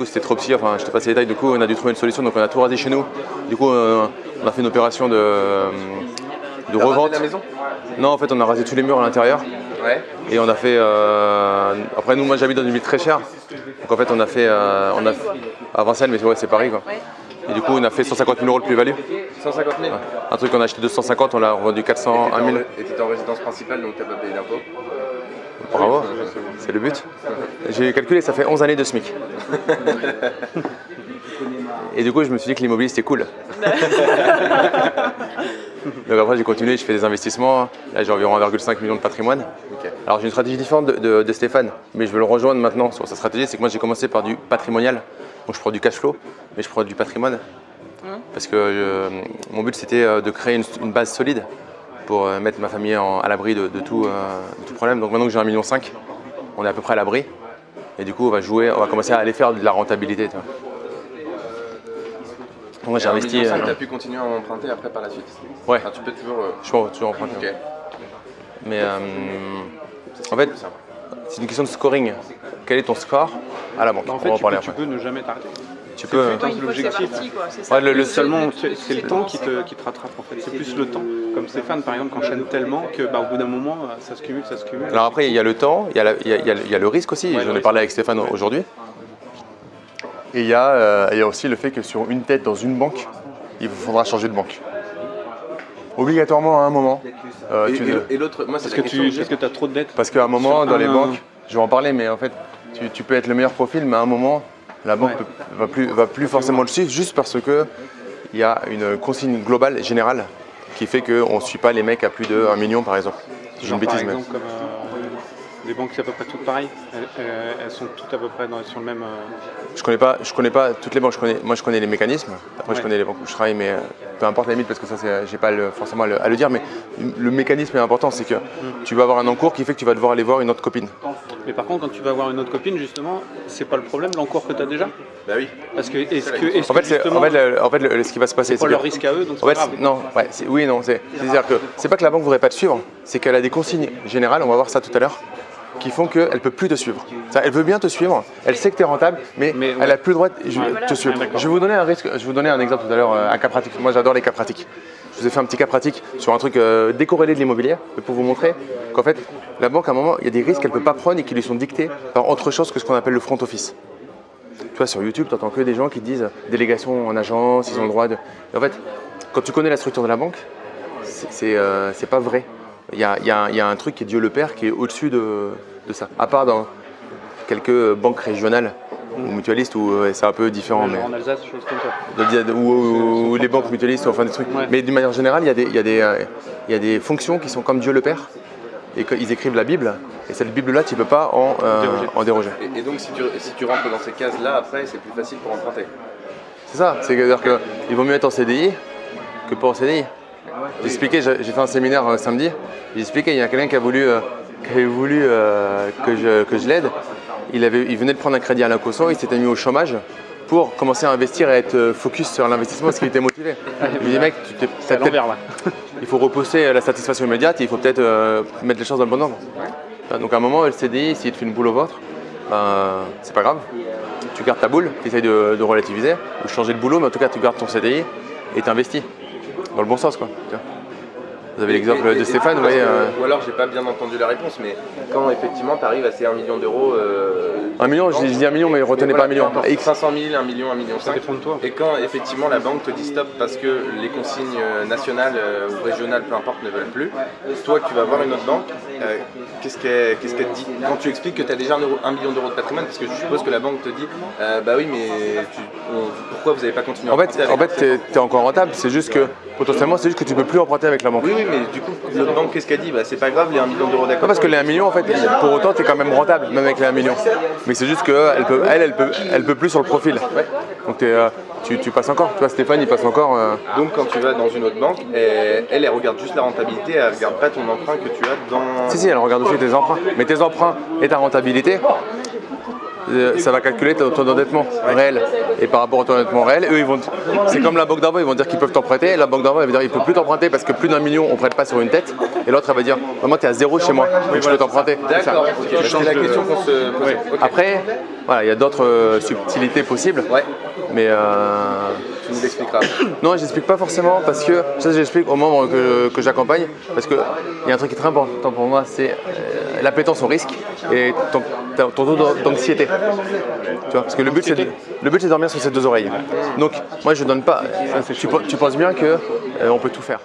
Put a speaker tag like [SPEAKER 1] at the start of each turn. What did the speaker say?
[SPEAKER 1] coup, c'était trop petit. Enfin, je te passe les détails. Du coup, on a dû trouver une solution. Donc, on a tout rasé chez nous. Du coup, euh, on a fait une opération de, de
[SPEAKER 2] T'as rasé
[SPEAKER 1] revente.
[SPEAKER 2] la maison?
[SPEAKER 1] Non, en fait, on a rasé tous les murs à l'intérieur.
[SPEAKER 2] Ouais.
[SPEAKER 1] Et on a fait. euh, Après, nous, moi, j'habite dans une ville très chère. Donc, en fait, on a fait. euh, on a... À Vincennes, mais ouais, c'est Paris, quoi. Et du coup, on a fait 150 000 euros de plus-value.
[SPEAKER 2] 150 000
[SPEAKER 1] Un truc qu'on a acheté 250, on l'a revendu 400, 1 000.
[SPEAKER 2] Et t'étais en résidence principale, donc t'as pas payé d'impôts?
[SPEAKER 1] Bravo, c'est le but. J'ai calculé, ça fait 11 années de SMIC. Et du coup, je me suis dit que l'immobilier c'était cool. Donc après, j'ai continué, je fais des investissements. Là, j'ai environ 1,5 million de patrimoine. Alors, j'ai une stratégie différente de, de- de Stéphane, mais je veux le rejoindre maintenant sur sa stratégie. C'est que moi, j'ai commencé par du patrimonial. Donc, je prends du cash flow, mais je prends du patrimoine. Parce que euh, mon but, c'était euh, de créer une, une base solide pour euh, mettre ma famille en- à l'abri de, de tout, euh, de tout problème. Donc, maintenant que j'ai 1,5 million, on est à peu près à l'abri. Et du coup, on va jouer, on va commencer à aller faire de la rentabilité. tu vois. Donc, moi, j'ai investi. euh,
[SPEAKER 2] Tu as pu continuer à emprunter après par la suite
[SPEAKER 1] ouais,
[SPEAKER 2] Enfin, tu peux toujours. euh,
[SPEAKER 1] je peux toujours emprunter. Mais euh, en fait, c'est une question de scoring. Quel est ton score à la banque?
[SPEAKER 3] Bah, en
[SPEAKER 1] On
[SPEAKER 3] fait,
[SPEAKER 1] va en
[SPEAKER 3] tu
[SPEAKER 1] parler
[SPEAKER 3] peux, tu
[SPEAKER 1] après.
[SPEAKER 3] peux ne jamais t'arrêter.
[SPEAKER 1] Tu peux.
[SPEAKER 4] c'est
[SPEAKER 3] l'objectif.
[SPEAKER 1] Ouais, le- le-
[SPEAKER 3] Seulement, c'est c'est le temps qui te, qui te rattrape en fait. C'est plus le temps. Comme Stéphane, par exemple, qui enchaîne tellement que bah, au bout d'un moment, ça se cumule, ça se cumule.
[SPEAKER 1] Alors après, il y a le temps, il y a, la- il y a- il y a le- il y a le risque aussi.
[SPEAKER 3] Ouais,
[SPEAKER 1] J'en ai parlé avec Stéphane aujourd'hui. Et il y, a, euh, il y a aussi le fait que sur une tête dans une banque, il vous faudra changer de banque. Obligatoirement à un moment. euh,
[SPEAKER 2] Et,
[SPEAKER 1] tu-
[SPEAKER 2] et- et l'autre, moi, c'est
[SPEAKER 3] Parce
[SPEAKER 2] la
[SPEAKER 3] que tu
[SPEAKER 2] que j'ai.
[SPEAKER 3] parce que as trop de dettes.
[SPEAKER 1] Parce qu'à un moment,
[SPEAKER 3] Sur
[SPEAKER 1] dans les banques, je vais en parler, mais en fait, tu, tu peux être le meilleur profil, mais à un moment, la banque
[SPEAKER 3] Ouais.
[SPEAKER 1] peut- va plus, va plus forcément le suivre juste parce que il y a une consigne globale, générale, qui fait qu'on ne suit pas les mecs à plus de 1 million, par exemple. C'est
[SPEAKER 3] Genre,
[SPEAKER 1] une bêtise,
[SPEAKER 3] exemple, comme euh, les banques, c'est à peu près toutes pareilles. Elles, elles- elles sont toutes à peu près dans, sur le même. euh,
[SPEAKER 1] Je connais pas, je connais pas toutes les banques. Je connais, moi, je connais les mécanismes. Après, je connais les banques où je travaille, mais euh, peu importe la limite parce que ça, c'est- j'ai pas le- forcément à le, à le dire. Mais le mécanisme est important, c'est que tu vas avoir un encours qui fait que tu vas devoir aller voir une autre copine.
[SPEAKER 3] Mais par contre, quand tu vas voir une autre copine, justement, c'est pas le problème l'encours que tu as déjà?
[SPEAKER 2] Bah oui.
[SPEAKER 3] Parce que est-ce que, est
[SPEAKER 1] En fait, en fait, le- en fait, le- ce qui va se passer,
[SPEAKER 3] c'est pas
[SPEAKER 1] c'est
[SPEAKER 3] leur
[SPEAKER 1] que-
[SPEAKER 3] risque à eux, donc c'est
[SPEAKER 1] En fait,
[SPEAKER 3] pas grave.
[SPEAKER 1] non, ouais, oui, non, c'est- c'est-à-dire que c'est pas que la banque voudrait pas te suivre, c'est qu'elle a des consignes générales, on va voir ça tout à l'heure, qui font qu'elle peut plus te suivre. Ça, elle veut bien te suivre, elle sait que tu es rentable, mais,
[SPEAKER 3] Mais
[SPEAKER 1] elle
[SPEAKER 3] ouais.
[SPEAKER 1] a plus le droit de je-
[SPEAKER 3] Ouais.
[SPEAKER 1] te suivre.
[SPEAKER 3] Ouais, d'accord.
[SPEAKER 1] je vais vous donner un risque, je vais vous donner un exemple tout à l'heure, euh, un cas pratique. Moi, j'adore les cas pratiques. Je vous ai fait un petit cas pratique sur un truc euh, décorrélé de l'immobilier, mais pour vous montrer qu'en fait, la banque, à un moment, il y a des risques qu'elle peut pas prendre et qui lui sont dictés par autre chose que ce qu'on appelle le front office. Tu vois, sur YouTube, tu entends que des gens qui disent délégation en agence, ils ont le droit de. Et en fait, quand tu connais la structure de la banque, c'est c'est, euh, c'est pas vrai. Il y a, y un- il y a un truc qui est Dieu le Père qui est au-dessus de, de ça. À part dans quelques banques régionales ou mutualistes où euh, c'est un peu différent.
[SPEAKER 3] Genre
[SPEAKER 1] mais-
[SPEAKER 3] en Alsace, choses comme ça.
[SPEAKER 1] ou, ou les banques mutualistes, enfin des trucs.
[SPEAKER 3] Ouais.
[SPEAKER 1] Mais d'une manière générale, il y, euh, il y a des fonctions qui sont comme Dieu le Père. Et qu'ils écrivent la Bible. Et cette Bible-là, tu ne peux pas en, euh,
[SPEAKER 3] Déroger.
[SPEAKER 1] en déroger.
[SPEAKER 2] Et, et donc, si tu, si tu rentres dans ces cases-là, après, c'est plus facile pour emprunter.
[SPEAKER 1] C'est ça, c'est-à-dire qu'il vaut mieux être en CDI que pas en CDI. J'ai expliqué, j'ai fait un séminaire euh, samedi, j'ai expliqué, il y a quelqu'un qui a voulu, euh, qui avait voulu euh, que je, que je l'aide. Il, avait- il venait de prendre un crédit à l'Incoso, il s'était mis au chômage pour commencer à investir et être euh, focus sur l'investissement parce qu'il était motivé. Je lui ai dit, mec, tu t'es- il faut repousser la satisfaction immédiate et il faut peut-être euh, mettre les choses dans le bon ordre. Donc à un moment, le CDI, s'il te fait une boule au ventre, ben, c'est pas grave. Tu gardes ta boule, tu essayes de, de relativiser ou changer de boulot, mais en tout cas, tu gardes ton CDI et tu investis. Dans le bon sens, quoi. Vous avez l'exemple de Stéphane,
[SPEAKER 2] que-
[SPEAKER 1] euh,
[SPEAKER 2] Ou alors, j'ai pas bien entendu la réponse, mais quand effectivement tu arrives à ces 1 million d'euros. euh,
[SPEAKER 1] un million, je dis je dis un million, mais retenez
[SPEAKER 2] mais
[SPEAKER 1] pas un
[SPEAKER 2] voilà,
[SPEAKER 1] million.
[SPEAKER 2] peu importe,
[SPEAKER 1] X.
[SPEAKER 2] 500 000, 1 million, 1 million
[SPEAKER 3] Ça
[SPEAKER 2] 5.
[SPEAKER 3] dépend de toi.
[SPEAKER 2] Et quand effectivement la banque te dit stop parce que les consignes euh, nationales euh, ou régionales, peu importe, ne veulent plus, toi tu vas voir une autre banque, euh, qu'est-ce qu'elle te dit? Quand tu expliques que tu as déjà un, euro- un million d'euros de patrimoine, parce que je suppose que la banque te dit euh, bah oui, mais tu- pourquoi vous n'avez pas continué à
[SPEAKER 1] En fait, en fait, t'es es encore rentable. C'est juste que potentiellement, c'est juste que tu peux plus emprunter avec la banque.
[SPEAKER 2] Oui, oui, mais du coup, l'autre banque, qu'est-ce qu'elle dit? Bah c'est pas grave, les 1 million d'euros d'accord.
[SPEAKER 1] parce que les 1 million, en fait, pour autant, tu es quand même rentable, même avec les 1 million. Mais c'est juste qu'elle peut, elle, elle peut, elle peut plus sur le profil. Donc euh, tu, tu passes encore. Tu vois, Stéphane, il passe encore. euh,
[SPEAKER 2] Donc quand tu vas dans une autre banque, elle, elle, elle regarde juste la rentabilité, elle regarde pas ton emprunt que tu as dans.
[SPEAKER 1] Si, si, elle regarde aussi tes emprunts. Mais tes emprunts et ta rentabilité, ça va calculer ton ton endettement réel. Et par rapport au ton endettement réel, eux, ils vont. C'est comme la banque d'envoi, ils vont dire qu'ils peuvent t'emprunter. Et la banque d'envoi, elle va dire qu'ils ne peuvent plus t'emprunter parce que plus d'un million, on ne prête pas sur une tête. Et l'autre, elle va dire Moi, tu es à zéro chez moi, donc je peux t'emprunter.
[SPEAKER 2] D'accord, C'est la question qu'on se pose.
[SPEAKER 1] Après, voilà, il y a d'autres euh, subtilités possibles. Mais euh,
[SPEAKER 2] tu nous l'expliqueras.
[SPEAKER 1] non, j'explique pas forcément parce que ça, j'explique aux membres que, que j'accompagne parce qu'il y a un truc qui est très important pour moi, c'est euh, l'appétence au risque et ton, ton taux d'an- d'anxiété. Tu vois, parce que le but, c'est de, le but, de dormir sur ses deux oreilles. Donc, moi, je donne pas. Tu penses bien que euh, on peut tout faire.